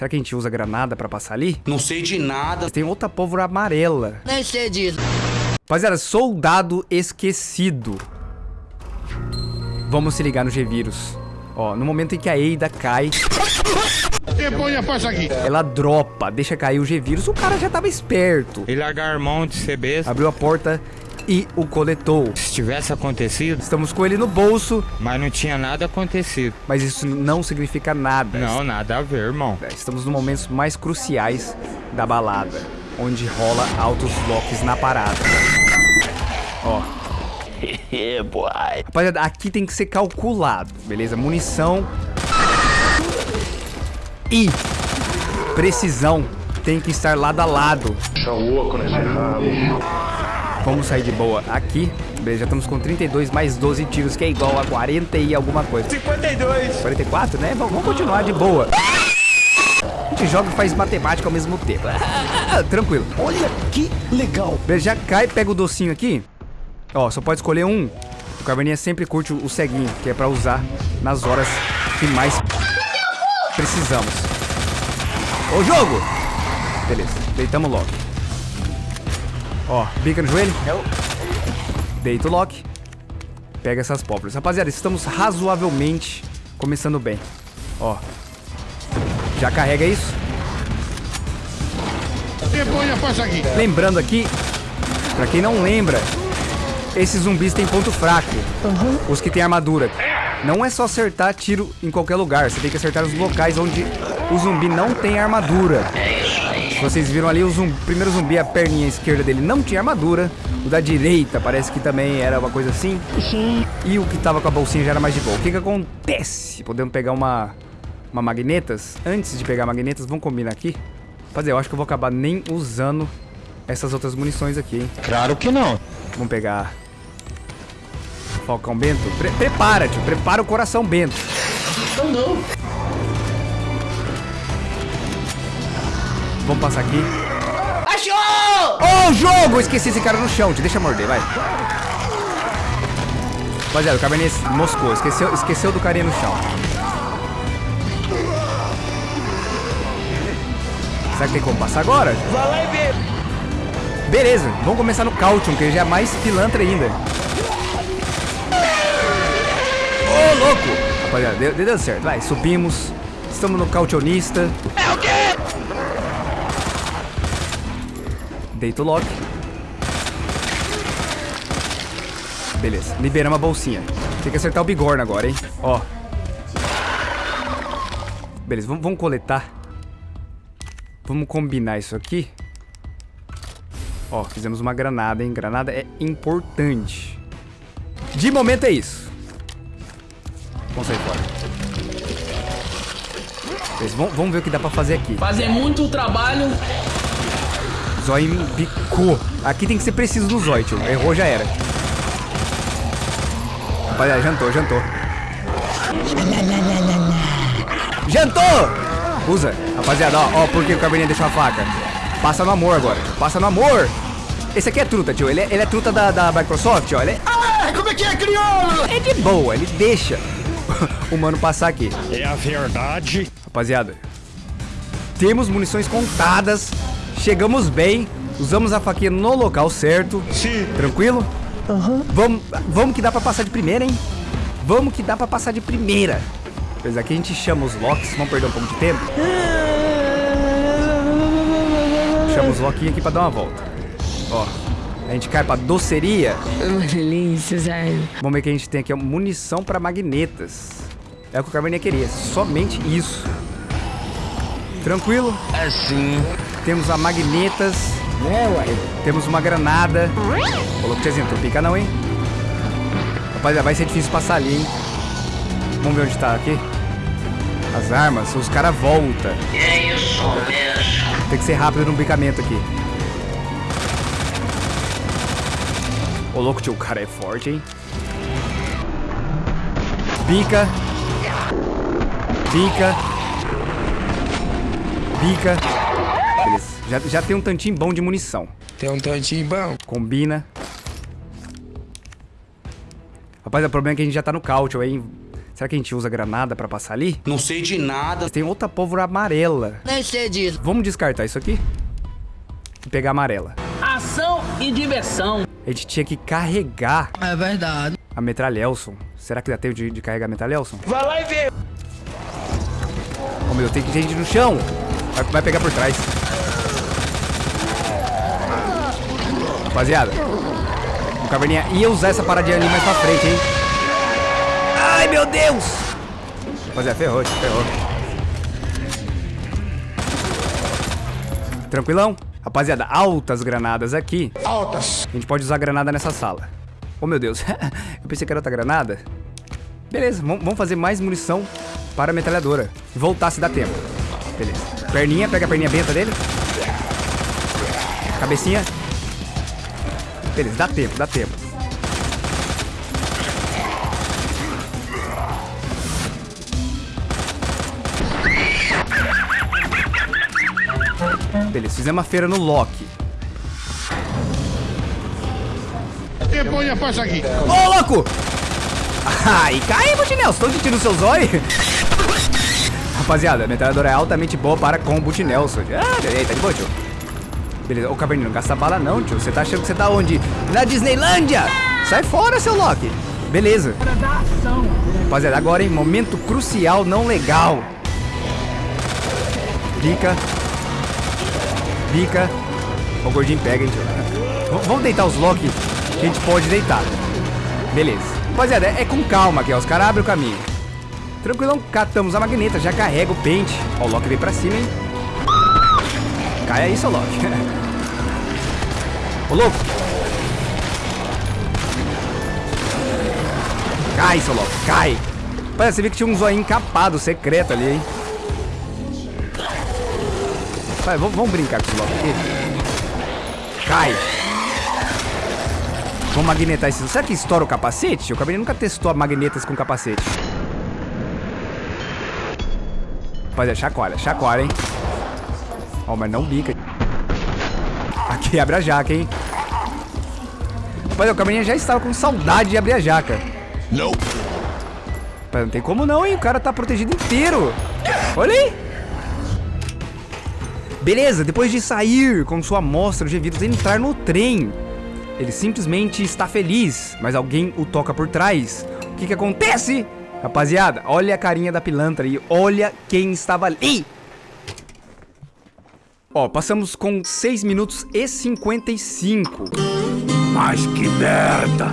Será que a gente usa granada pra passar ali? Não sei de nada. Tem outra pólvora amarela. Nem sei disso. Rapaziada, soldado esquecido. Vamos se ligar no G-Vírus. Ó, no momento em que a Eida cai, Aqui. ela dropa, deixa cair o G-Vírus. O cara já tava esperto. E largar mão de besta. Abriu a porta e o coletou. Se tivesse acontecido, Estamos com ele no bolso, mas não tinha nada acontecido. mas isso não significa nada. Não, nada a ver, irmão. Estamos nos momentos mais cruciais da balada, onde rola altos locks na parada. Ó. Rapaziada, aqui tem que ser calculado, beleza? Munição e precisão tem que estar lado a lado. Vamos sair de boa aqui. Beleza, já estamos com 32 mais 12 tiros, que é igual a 40 e alguma coisa. 52. 44, né? Vamos vamos continuar de boa. A gente joga e faz matemática ao mesmo tempo. Ah, tranquilo. Olha que legal. Beleza, já cai, pega o docinho aqui. Ó, só pode escolher um. O Caverninha sempre curte o ceguinho, que é pra usar nas horas que mais precisamos. Ô, jogo! Beleza, deitamos logo. Ó, bica no joelho. Deita o lock. Pega essas pólvoras. Rapaziada, estamos razoavelmente começando bem. Ó. Já carrega isso. Lembrando aqui, pra quem não lembra, esses zumbis têm ponto fraco. Os que têm armadura. Não é só acertar tiro em qualquer lugar. Você tem que acertar os locais onde o zumbi não tem armadura. Se vocês viram ali, o zumbi, primeiro zumbi, a perninha esquerda dele não tinha armadura. O da direita parece que também era uma coisa assim. E o que tava com a bolsinha já era mais de boa. O que que acontece? Podemos pegar uma, uma magnetas? Antes de pegar magnetas, vamos combinar aqui? Fazer, eu acho que eu vou acabar nem usando essas outras munições aqui, hein? Claro que não. Vamos pegar Falcão Bento. Pre prepara, tio. Prepara o coração Bento. Não, não. Vamos passar aqui. Achou! Ô, jogo! Esqueci esse cara no chão, tio. Deixa morder, vai. Rapaziada, o Cabernet moscou. Esqueceu, esqueceu do carinha no chão. Será que tem como passar agora? Vai lá e vê. Beleza, vamos começar no Caution, que já é mais pilantra ainda. Ô, louco! Rapaziada, deu, deu certo. Vai, subimos. Estamos no Cautionista. É o quê? Deita o lock. Beleza, liberamos a bolsinha. Tem que acertar o bigorna agora, hein? Ó. Beleza, vamos, vamos coletar. Vamos combinar isso aqui. Ó, fizemos uma granada, hein? Granada é importante. De momento é isso. Vamos sair fora. Vamos, vamos ver o que dá pra fazer aqui. Fazer muito trabalho. Zóio me picou. Aqui tem que ser preciso no zóio, tio. Errou, já era. Rapaziada, jantou, jantou. Jantou! Usa. Rapaziada, ó, ó, por que o Cabernet deixou a faca? Passa no amor agora. Passa no amor. Esse aqui é truta, tio. Ele é, ele é truta da, da Microsoft, ó. Ele é, Ah, como é que é, crioulo? é de boa, ele deixa o mano passar aqui. É a verdade. Rapaziada, temos munições contadas, chegamos bem, usamos a faquinha no local certo. Sim. Tranquilo? Vamos, vamos que dá pra passar de primeira, hein? Vamos que dá pra passar de primeira. Pois aqui a gente chama os locks, vamos perder um pouco de tempo. Chama os lockinhos aqui pra dar uma volta. Ó, a gente cai pra doceria. Uma delícia. Vamos ver o que a gente tem aqui, ó, munição pra magnetas. É o que o Carmeninha queria, somente isso. Tranquilo? Assim. Temos a magnetas. Temos uma granada. Falou que tiazinho, não pica não, hein? Rapaziada, vai ser difícil passar ali, hein? Vamos ver onde tá aqui. As armas, os caras voltam. É isso mesmo. Tem que ser rápido no bicamento aqui. Ô louco, tio, o cara é forte, hein? Bica. Bica. Bica. Beleza. Já, já tem um tantinho bom de munição. Tem um tantinho bom. Combina. Rapaz, o problema é que a gente já tá no Cautio, hein? Será que a gente usa granada pra passar ali? Não sei de nada. Tem outra pólvora amarela. Nem sei disso. Vamos descartar isso aqui. E pegar a amarela. Ação e diversão. A gente tinha que carregar É verdade. a metralhelson. Será que dá tempo de, de carregar a metralhelson? Vai lá e vê. Oh, meu Deus, tem que ter gente no chão. Vai, vai pegar por trás. Rapaziada, o Caverninha ia usar essa paradinha ali mais pra frente, hein? Ai, meu Deus! Rapaziada, ferrou, ferrou. Tranquilão? Rapaziada, altas granadas aqui. Altas. A gente pode usar granada nessa sala. Oh, meu Deus. Eu pensei que era outra granada. Beleza, vamos fazer mais munição para a metralhadora. Voltar se dá tempo. Beleza. Perninha, pega a perninha benta dele. Cabecinha. Beleza, dá tempo, dá tempo. Beleza, fizemos uma feira no Loki. Depois passa aqui. Ô, louco! Ai, cai, Butinel, estou sentindo seus olhos. Rapaziada, a metralhadora é altamente boa para combo de Nelson. Ah, tá de boa, tio. Beleza, ô Caverninho, não gasta bala não, tio. Você tá achando que você tá onde? Na Disneylândia! Sai fora, seu Loki. Beleza. Rapaziada, agora, hein, momento crucial, não legal. Bica. Bica. O gordinho pega, hein, tio. Vamos deitar os Loki que a gente pode deitar. Beleza. Rapaziada, é com calma aqui, ó. Os caras abrem o caminho. Tranquilão, catamos a magneta, já carrega o pente. Ó, o Loki veio pra cima, hein? Cai aí, seu Loki. Ô, louco. Cai, seu Loki, cai. Rapaziada, você viu que tinha um zoinho encapado, secreto ali, hein? Vai, vamos, brincar com esse Loki aqui. Cai. Vamos magnetar esse. Será que estoura o capacete? O Cabernet nunca testou magnetas com capacete. Rapaziada, chacoalha, chacoalha, hein? Ó, mas não bica. Aqui abre a jaca, hein? Rapaziada, o Cabernet já estava com saudade de abrir a jaca. Não. Mas não tem como não, hein? O cara tá protegido inteiro. Olha aí. Beleza, depois de sair com sua amostra de vidros e entrar no trem, ele simplesmente está feliz, mas alguém o toca por trás. O que que acontece? Rapaziada, olha a carinha da pilantra aí, olha quem estava ali. Ó, passamos com 6 minutos e 55. Mas que merda.